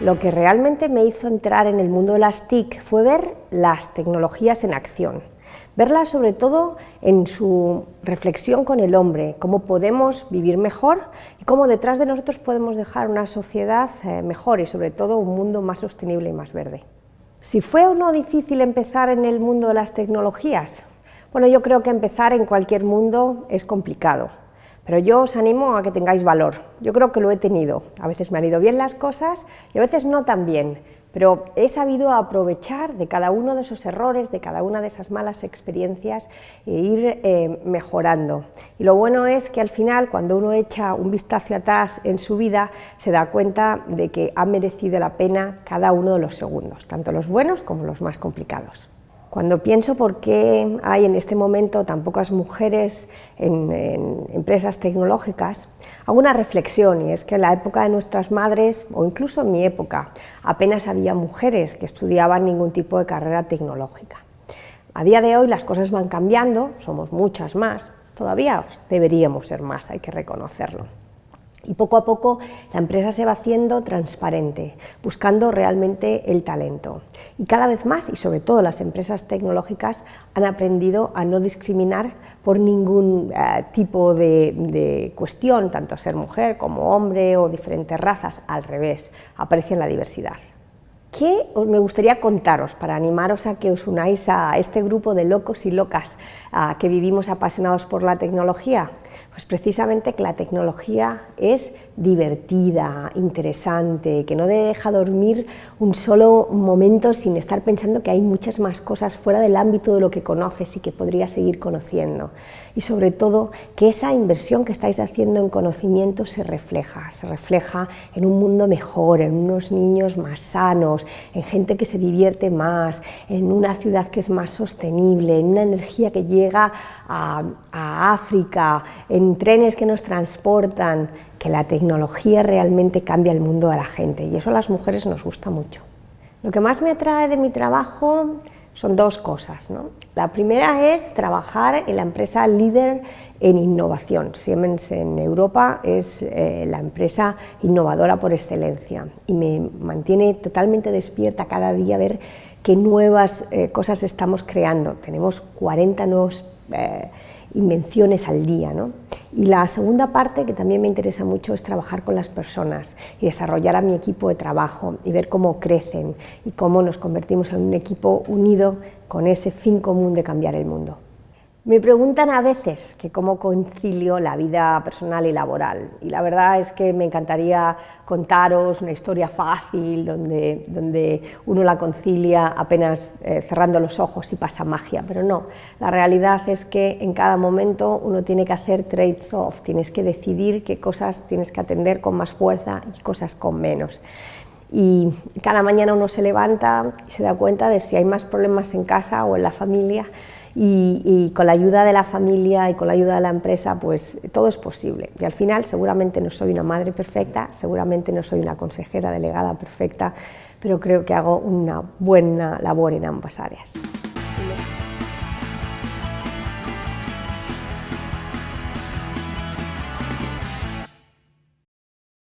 lo que realmente me hizo entrar en el mundo de las TIC fue ver las tecnologías en acción, verlas sobre todo en su reflexión con el hombre, cómo podemos vivir mejor y cómo detrás de nosotros podemos dejar una sociedad eh, mejor y sobre todo un mundo más sostenible y más verde. Si fue o no difícil empezar en el mundo de las tecnologías, bueno, yo creo que empezar en cualquier mundo es complicado, pero yo os animo a que tengáis valor. Yo creo que lo he tenido. A veces me han ido bien las cosas y a veces no tan bien, pero he sabido aprovechar de cada uno de esos errores, de cada una de esas malas experiencias e ir eh, mejorando. Y lo bueno es que al final, cuando uno echa un vistazo atrás en su vida, se da cuenta de que ha merecido la pena cada uno de los segundos, tanto los buenos como los más complicados. Cuando pienso por qué hay en este momento tan pocas mujeres en, empresas tecnológicas, hago una reflexión y es que en la época de nuestras madres, o incluso en mi época, apenas había mujeres que estudiaban ningún tipo de carrera tecnológica. A día de hoy las cosas van cambiando, somos muchas más, todavía deberíamos ser más, hay que reconocerlo. Y poco a poco la empresa se va haciendo transparente, buscando realmente el talento. Y cada vez más, y sobre todo las empresas tecnológicas, han aprendido a no discriminar por ningún eh, tipo de, cuestión, tanto ser mujer como hombre o diferentes razas, al revés, aprecian la diversidad. ¿Qué me gustaría contaros para animaros a que os unáis a este grupo de locos y locas que vivimos apasionados por la tecnología? Pues precisamente que la tecnología es divertida, interesante, que no deja dormir un solo momento sin estar pensando que hay muchas más cosas fuera del ámbito de lo que conoces y que podrías seguir conociendo. Y sobre todo, que esa inversión que estáis haciendo en conocimiento se refleja, se refleja en un mundo mejor, en unos niños más sanos, en gente que se divierte más, en una ciudad que es más sostenible, en una energía que llega a África, en trenes que nos transportan, que la tecnología realmente cambia el mundo de la gente y eso a las mujeres nos gusta mucho. Lo que más me atrae de mi trabajo son dos cosas. La primera es trabajar en la empresa líder en innovación. Siemens en Europa es eh, la empresa innovadora por excelencia y me mantiene totalmente despierta cada día ver qué nuevas eh, cosas estamos creando. Tenemos 40 nuevos eh, invenciones al día. ¿no? Y la segunda parte que también me interesa mucho es trabajar con las personas y desarrollar a mi equipo de trabajo y ver cómo crecen y cómo nos convertimos en un equipo unido con ese fin común de cambiar el mundo. Me preguntan a veces que cómo concilio la vida personal y laboral. Y la verdad es que me encantaría contaros una historia fácil donde, donde uno la concilia apenas eh, cerrando los ojos y pasa magia, pero no, la realidad es que en cada momento uno tiene que hacer trades off, tienes que decidir qué cosas tienes que atender con más fuerza y cosas con menos. Y cada mañana uno se levanta y se da cuenta de si hay más problemas en casa o en la familia y, con la ayuda de la familia y con la ayuda de la empresa, pues todo es posible. Y al final seguramente no soy una madre perfecta, seguramente no soy una consejera delegada perfecta, pero creo que hago una buena labor en ambas áreas.